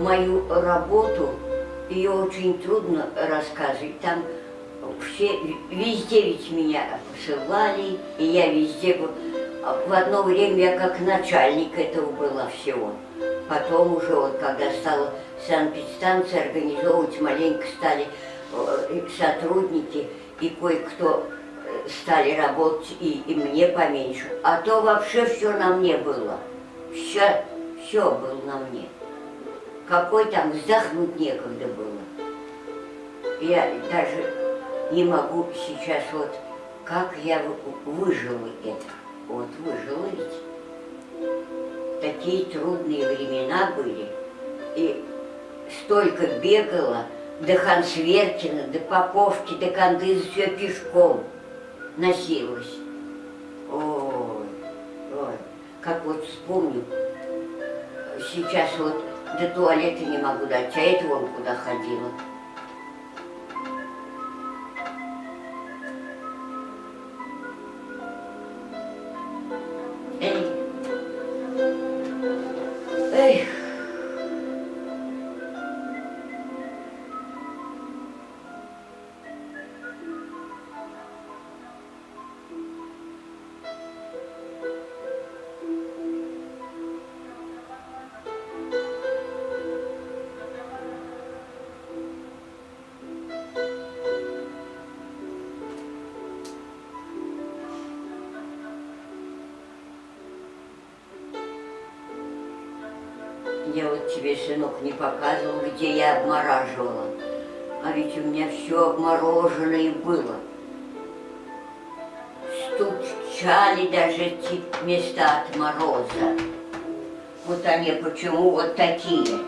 мою работу, ее очень трудно рассказывать. Там все, везде ведь меня посылали, и я везде. А В одно время я как начальник этого была всего. Потом уже, вот когда стала санэпидстанция организовывать, маленько стали э, сотрудники, и кое-кто э, стали работать, и, и мне поменьше. А то вообще все на мне было. Все, все было на мне. Какой там вздохнуть некогда было. Я даже не могу сейчас вот, как я вы- выжила это. Вот выжила ведь. Такие трудные времена были. И столько бегала до Хансверкина, до Поповки, до Кандыза, все пешком носилась. Ой, ой, как вот вспомню, сейчас вот до туалета не могу дойти, а это вон куда ходила. Я вот тебе, сынок, не показывал, где я обмораживала. А ведь у меня все обмороженное было. Стучали даже эти места от мороза. Вот они почему вот такие.